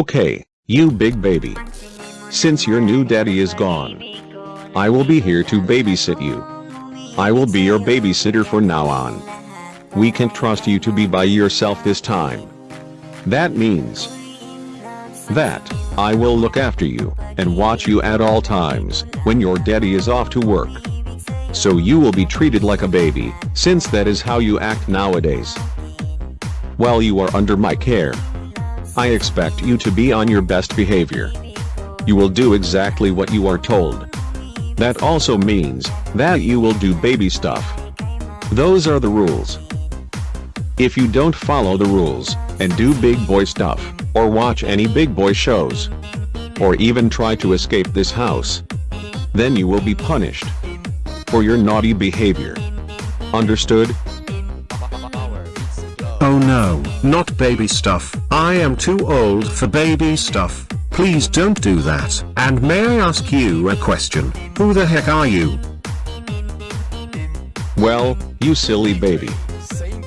Okay, you big baby. Since your new daddy is gone, I will be here to babysit you. I will be your babysitter from now on. We can trust you to be by yourself this time. That means that I will look after you and watch you at all times when your daddy is off to work. So you will be treated like a baby, since that is how you act nowadays. While you are under my care, I expect you to be on your best behavior. You will do exactly what you are told. That also means that you will do baby stuff. Those are the rules. If you don't follow the rules and do big boy stuff, or watch any big boy shows, or even try to escape this house, then you will be punished for your naughty behavior. Understood? Oh no, not baby stuff. I am too old for baby stuff. Please don't do that. And may I ask you a question? Who the heck are you? Well, you silly baby.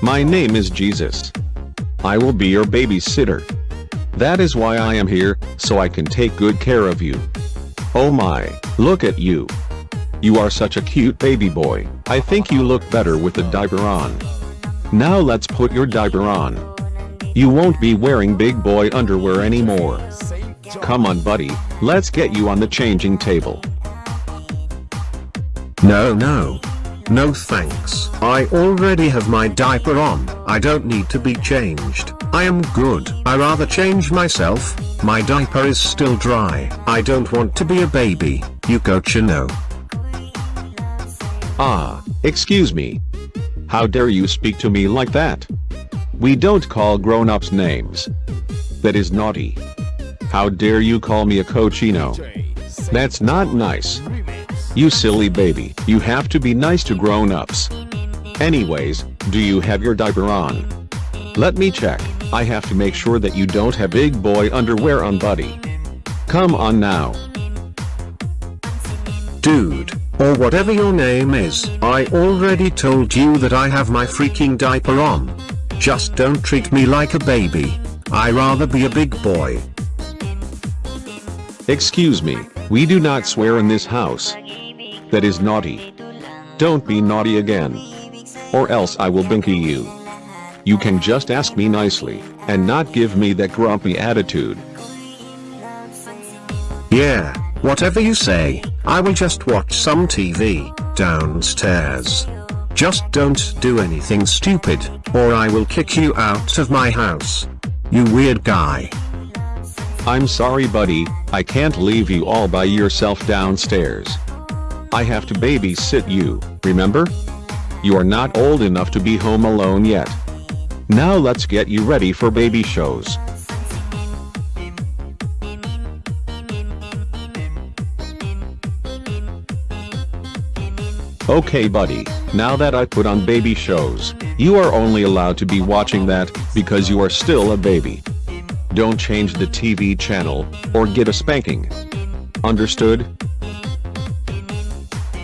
My name is Jesus. I will be your babysitter. That is why I am here, so I can take good care of you. Oh my, look at you. You are such a cute baby boy. I think you look better with the diaper on. Now let's put your diaper on. You won't be wearing big boy underwear anymore. Come on buddy, let's get you on the changing table. No no. No thanks. I already have my diaper on. I don't need to be changed. I am good. I rather change myself. My diaper is still dry. I don't want to be a baby. You cochino. Ah, excuse me. How dare you speak to me like that? We don't call grown-ups names. That is naughty. How dare you call me a cochino? That's not nice. You silly baby, you have to be nice to grown-ups. Anyways, do you have your diaper on? Let me check, I have to make sure that you don't have big boy underwear on buddy. Come on now. Dude, or whatever your name is, I already told you that I have my freaking diaper on. Just don't treat me like a baby. I rather be a big boy. Excuse me, we do not swear in this house. That is naughty. Don't be naughty again. Or else I will binky you. You can just ask me nicely, and not give me that grumpy attitude. Yeah, whatever you say, I will just watch some TV, downstairs. Just don't do anything stupid, or I will kick you out of my house. You weird guy. I'm sorry buddy, I can't leave you all by yourself downstairs. I have to babysit you, remember? You are not old enough to be home alone yet. Now let's get you ready for baby shows. Okay buddy, now that I put on baby shows, you are only allowed to be watching that, because you are still a baby. Don't change the TV channel, or get a spanking. Understood?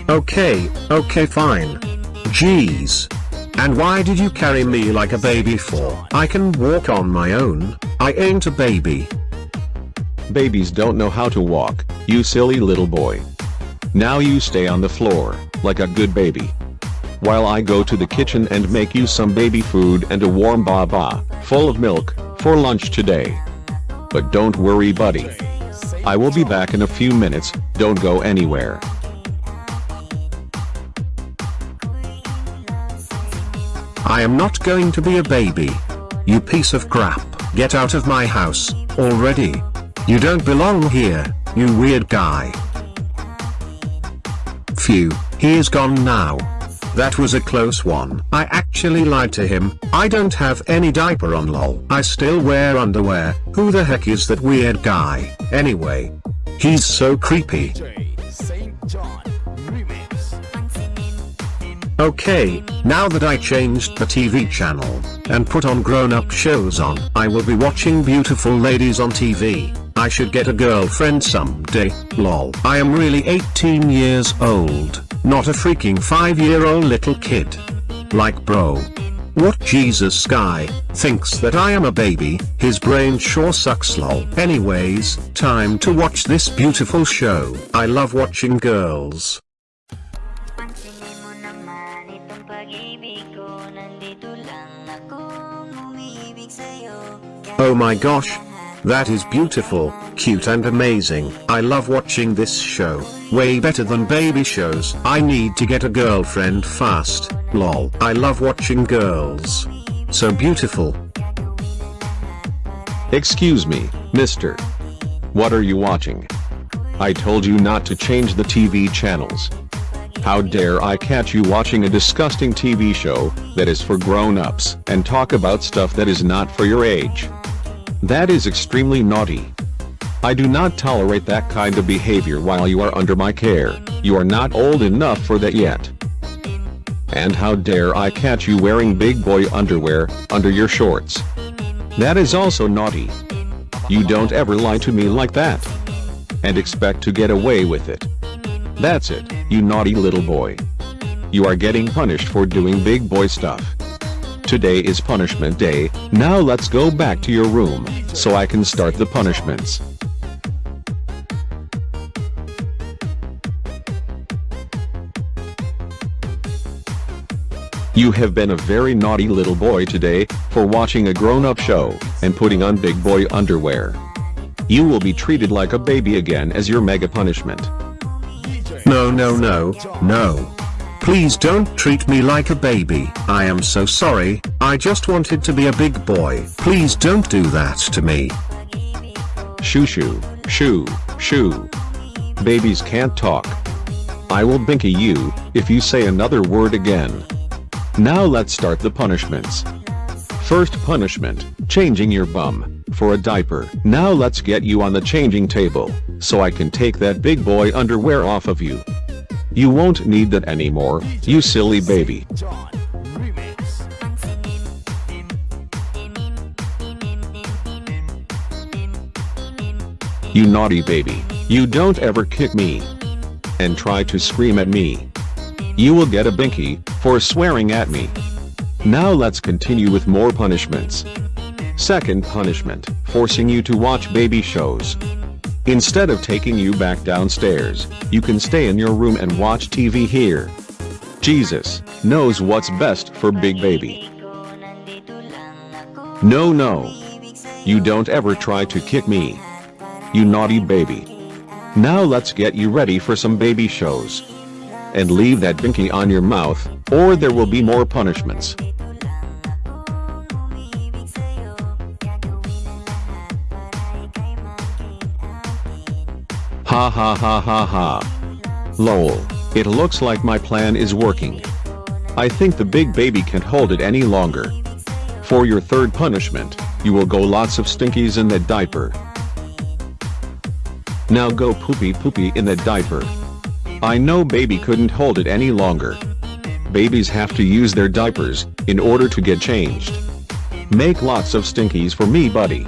Okay, okay fine. Jeez. And why did you carry me like a baby for? I can walk on my own, I ain't a baby. Babies don't know how to walk, you silly little boy. Now you stay on the floor, like a good baby. While I go to the kitchen and make you some baby food and a warm baba, full of milk, for lunch today. But don't worry buddy. I will be back in a few minutes, don't go anywhere. I am not going to be a baby. You piece of crap, get out of my house, already. You don't belong here, you weird guy. He is gone now. That was a close one. I actually lied to him. I don't have any diaper on lol. I still wear underwear. Who the heck is that weird guy? Anyway. He's so creepy. Okay, now that I changed the TV channel, and put on grown-up shows on, I will be watching beautiful ladies on TV. I should get a girlfriend someday, lol. I am really 18 years old, not a freaking 5 year old little kid. Like bro. What Jesus guy thinks that I am a baby, his brain sure sucks lol. Anyways, time to watch this beautiful show. I love watching girls. Oh my gosh. That is beautiful, cute and amazing. I love watching this show. Way better than baby shows. I need to get a girlfriend fast. Lol. I love watching girls. So beautiful. Excuse me, mister. What are you watching? I told you not to change the TV channels. How dare I catch you watching a disgusting TV show that is for grown-ups and talk about stuff that is not for your age. That is extremely naughty. I do not tolerate that kind of behavior while you are under my care. You are not old enough for that yet. And how dare I catch you wearing big boy underwear under your shorts. That is also naughty. You don't ever lie to me like that. And expect to get away with it. That's it, you naughty little boy. You are getting punished for doing big boy stuff. Today is punishment day, now let's go back to your room, so I can start the punishments. You have been a very naughty little boy today, for watching a grown-up show, and putting on big boy underwear. You will be treated like a baby again as your mega punishment. No no no, no. Please don't treat me like a baby. I am so sorry, I just wanted to be a big boy. Please don't do that to me. Shoo shoo, shoo, shoo. Babies can't talk. I will binky you, if you say another word again. Now let's start the punishments. First punishment, changing your bum, for a diaper. Now let's get you on the changing table, so I can take that big boy underwear off of you. You won't need that anymore, you silly baby. You naughty baby, you don't ever kick me. And try to scream at me. You will get a binky, for swearing at me. Now let's continue with more punishments. Second punishment, forcing you to watch baby shows. Instead of taking you back downstairs, you can stay in your room and watch TV here. Jesus knows what's best for big baby. No no. You don't ever try to kick me. You naughty baby. Now let's get you ready for some baby shows. And leave that binky on your mouth, or there will be more punishments. Ha ha ha ha ha. Lol. It looks like my plan is working. I think the big baby can't hold it any longer. For your third punishment, you will go lots of stinkies in that diaper. Now go poopy poopy in that diaper. I know baby couldn't hold it any longer. Babies have to use their diapers, in order to get changed. Make lots of stinkies for me buddy.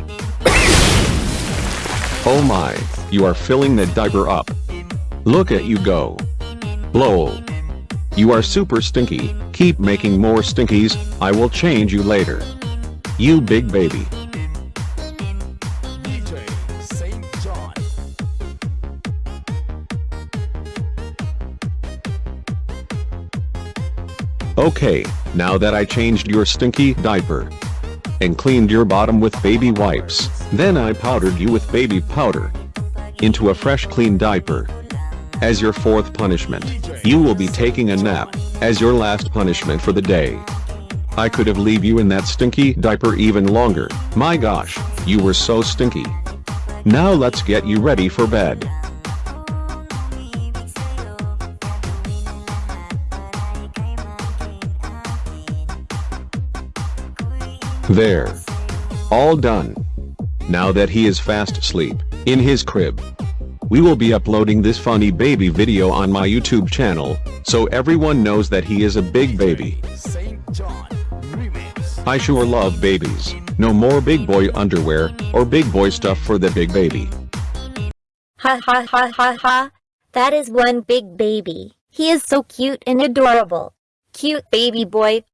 Oh my, you are filling that diaper up. Look at you go. Lol. You are super stinky, keep making more stinkies, I will change you later. You big baby. Okay, now that I changed your stinky diaper and cleaned your bottom with baby wipes, then I powdered you with baby powder into a fresh clean diaper. As your fourth punishment, you will be taking a nap as your last punishment for the day. I could have leave you in that stinky diaper even longer, my gosh, you were so stinky. Now let's get you ready for bed. There. All done. Now that he is fast asleep, in his crib. We will be uploading this funny baby video on my YouTube channel, so everyone knows that he is a big baby. I sure love babies. No more big boy underwear, or big boy stuff for the big baby. Ha ha ha ha ha. That is one big baby. He is so cute and adorable. Cute baby boy,